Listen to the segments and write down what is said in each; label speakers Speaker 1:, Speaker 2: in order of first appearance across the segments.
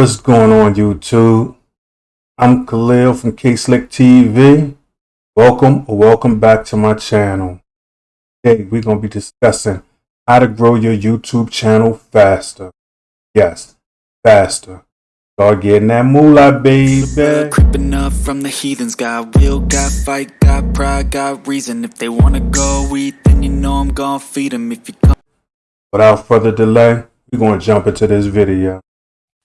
Speaker 1: What's going on YouTube? I'm Khalil from K-Slick TV. Welcome or welcome back to my channel. Today we're going to be discussing how to grow your YouTube channel faster. Yes, faster. Start getting that moolah, baby.
Speaker 2: Creeping up from the heathens Got will, got fight, got pride, got reason If they wanna go eat, then you know I'm gonna feed them If you come
Speaker 1: Without further delay, we're going to jump into this video.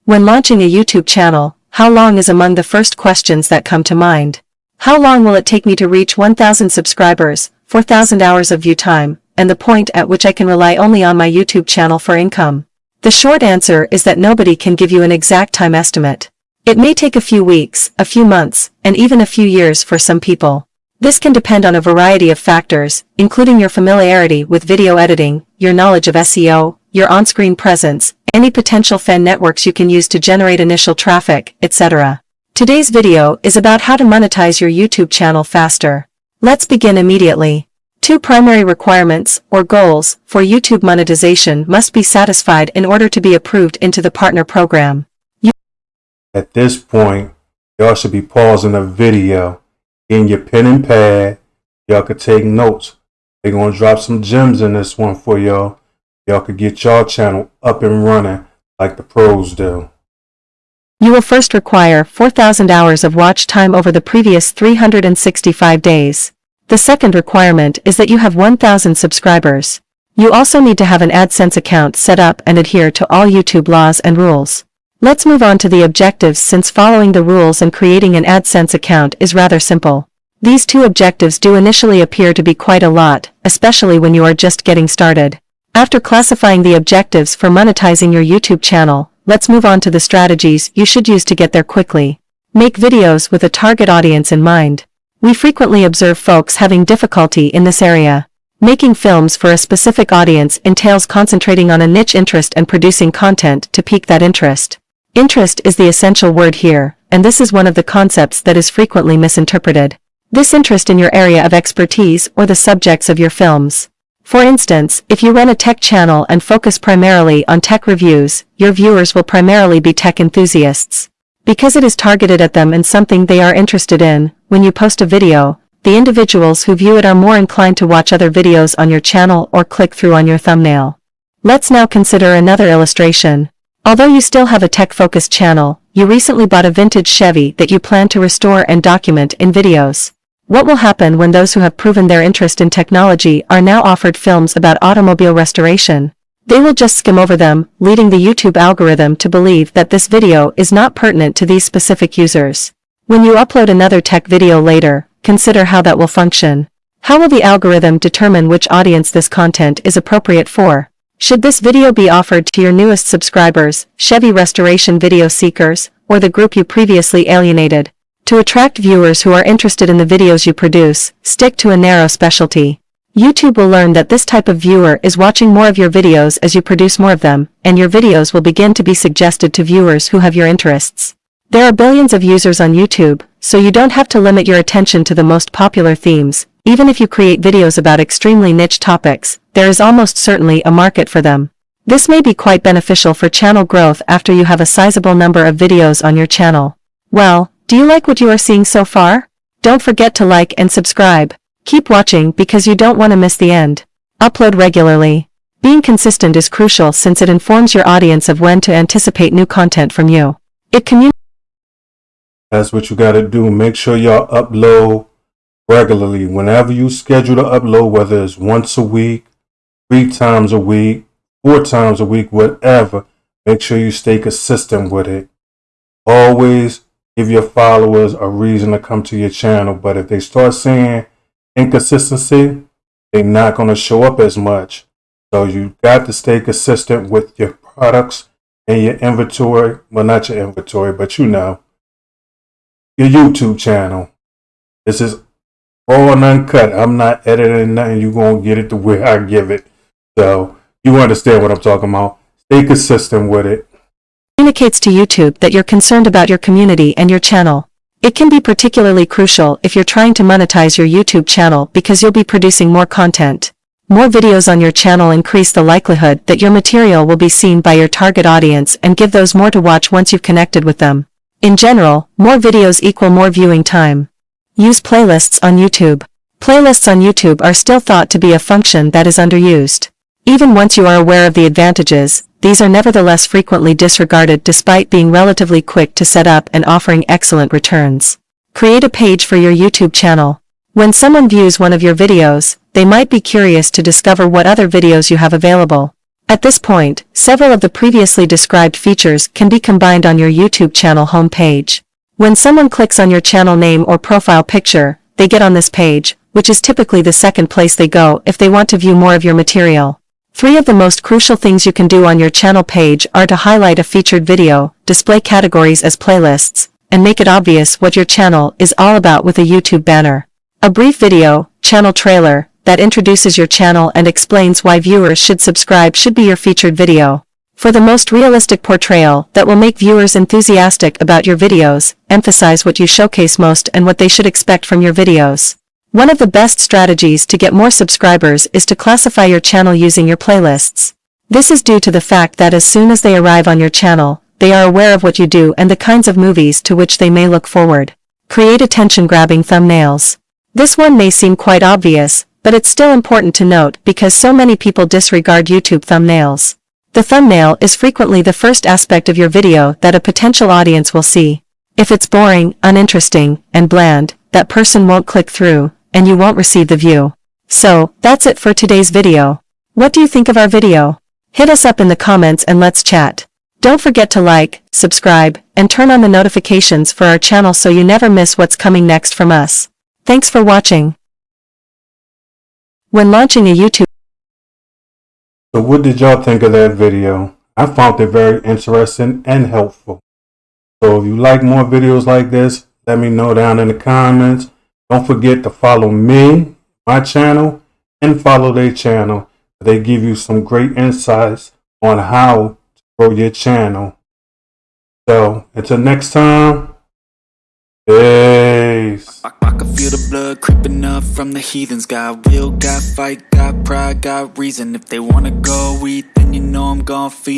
Speaker 3: When launching a YouTube channel, how long is among the first questions that come to mind. How long will it take me to reach 1,000 subscribers, 4,000 hours of view time, and the point at which I can rely only on my YouTube channel for income? The short answer is that nobody can give you an exact time estimate. It may take a few weeks, a few months, and even a few years for some people. This can depend on a variety of factors, including your familiarity with video editing, your knowledge of SEO, your on-screen presence, any potential fan networks you can use to generate initial traffic, etc. Today's video is about how to monetize your YouTube channel faster. Let's begin immediately. Two primary requirements, or goals, for YouTube monetization must be satisfied in order to be approved into the partner program. You
Speaker 1: At this point, y'all should be pausing the video, getting your pen and pad. Y'all could take notes. They're going to drop some gems in this one for y'all. Y'all could get y'all channel up and running like the pros do.
Speaker 3: You will first require 4,000 hours of watch time over the previous 365 days. The second requirement is that you have 1,000 subscribers. You also need to have an AdSense account set up and adhere to all YouTube laws and rules. Let's move on to the objectives since following the rules and creating an AdSense account is rather simple. These two objectives do initially appear to be quite a lot, especially when you are just getting started. After classifying the objectives for monetizing your YouTube channel, let's move on to the strategies you should use to get there quickly. Make videos with a target audience in mind. We frequently observe folks having difficulty in this area. Making films for a specific audience entails concentrating on a niche interest and producing content to pique that interest. Interest is the essential word here, and this is one of the concepts that is frequently misinterpreted. This interest in your area of expertise or the subjects of your films. For instance, if you run a tech channel and focus primarily on tech reviews, your viewers will primarily be tech enthusiasts. Because it is targeted at them and something they are interested in, when you post a video, the individuals who view it are more inclined to watch other videos on your channel or click through on your thumbnail. Let's now consider another illustration. Although you still have a tech-focused channel, you recently bought a vintage Chevy that you plan to restore and document in videos. What will happen when those who have proven their interest in technology are now offered films about automobile restoration? They will just skim over them, leading the YouTube algorithm to believe that this video is not pertinent to these specific users. When you upload another tech video later, consider how that will function. How will the algorithm determine which audience this content is appropriate for? Should this video be offered to your newest subscribers, Chevy restoration video seekers, or the group you previously alienated? To attract viewers who are interested in the videos you produce, stick to a narrow specialty. YouTube will learn that this type of viewer is watching more of your videos as you produce more of them, and your videos will begin to be suggested to viewers who have your interests. There are billions of users on YouTube, so you don't have to limit your attention to the most popular themes. Even if you create videos about extremely niche topics, there is almost certainly a market for them. This may be quite beneficial for channel growth after you have a sizable number of videos on your channel. Well, do you like what you are seeing so far? Don't forget to like and subscribe. Keep watching because you don't want to miss the end. Upload regularly. Being consistent is crucial since it informs your audience of when to anticipate new content from you. It communicates
Speaker 1: That's what you got to do. Make sure y'all upload regularly. Whenever you schedule to upload, whether it's once a week, three times a week, four times a week, whatever, make sure you stay consistent with it. Always give your followers a reason to come to your channel. But if they start seeing inconsistency, they're not going to show up as much. So you got to stay consistent with your products and your inventory. Well, not your inventory, but you know, your YouTube channel. This is raw and uncut. I'm not editing nothing. You're going to get it the way I give it. So you understand what I'm talking about. Stay consistent with it
Speaker 3: communicates to YouTube that you're concerned about your community and your channel. It can be particularly crucial if you're trying to monetize your YouTube channel because you'll be producing more content. More videos on your channel increase the likelihood that your material will be seen by your target audience and give those more to watch once you've connected with them. In general, more videos equal more viewing time. Use playlists on YouTube. Playlists on YouTube are still thought to be a function that is underused. Even once you are aware of the advantages, these are nevertheless frequently disregarded despite being relatively quick to set up and offering excellent returns. Create a page for your YouTube channel. When someone views one of your videos, they might be curious to discover what other videos you have available. At this point, several of the previously described features can be combined on your YouTube channel homepage. When someone clicks on your channel name or profile picture, they get on this page, which is typically the second place they go if they want to view more of your material. Three of the most crucial things you can do on your channel page are to highlight a featured video, display categories as playlists, and make it obvious what your channel is all about with a YouTube banner. A brief video, channel trailer, that introduces your channel and explains why viewers should subscribe should be your featured video. For the most realistic portrayal that will make viewers enthusiastic about your videos, emphasize what you showcase most and what they should expect from your videos. One of the best strategies to get more subscribers is to classify your channel using your playlists. This is due to the fact that as soon as they arrive on your channel, they are aware of what you do and the kinds of movies to which they may look forward. Create attention-grabbing thumbnails. This one may seem quite obvious, but it's still important to note because so many people disregard YouTube thumbnails. The thumbnail is frequently the first aspect of your video that a potential audience will see. If it's boring, uninteresting, and bland, that person won't click through, and you won't receive the view. So, that's it for today's video. What do you think of our video? Hit us up in the comments and let's chat. Don't forget to like, subscribe, and turn on the notifications for our channel so you never miss what's coming next from us. Thanks for watching. When launching a YouTube
Speaker 1: So what did y'all think of that video? I found it very interesting and helpful. So if you like more videos like this, let me know down in the comments. Don't forget to follow me, my channel, and follow their channel. They give you some great insights on how to grow your channel. So until next time, peace.
Speaker 2: I, can feel the blood creeping up from the heathens. Got will, got fight, got pride, got reason. If they wanna go eat, then you know I'm gon' feed 'em.